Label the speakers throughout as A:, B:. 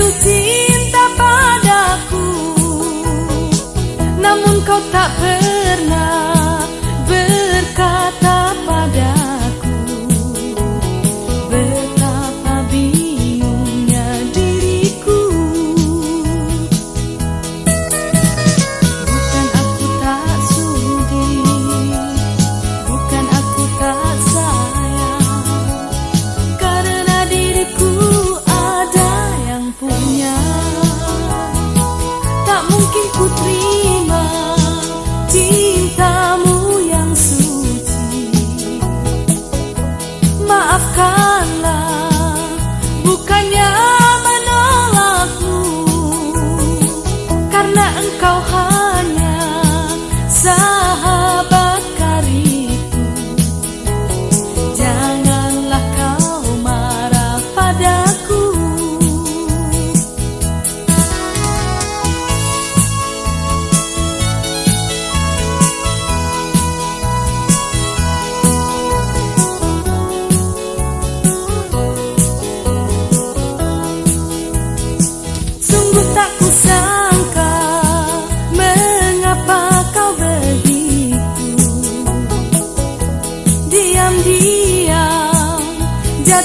A: jatuh cinta padaku Namun kau tak pernah đã cao hao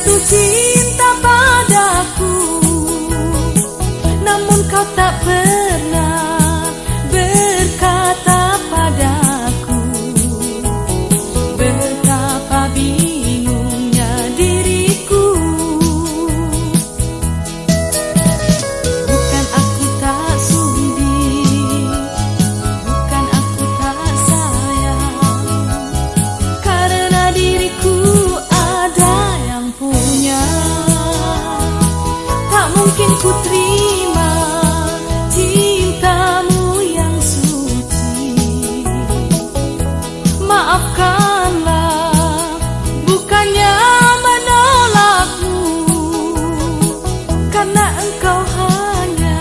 A: jatuh cinta padaku. Namun kau tak pernah punya. Tak mungkin ku terima Cintamu yang suci. Maafkanlah Bukannya menolakmu. Karena engkau hanya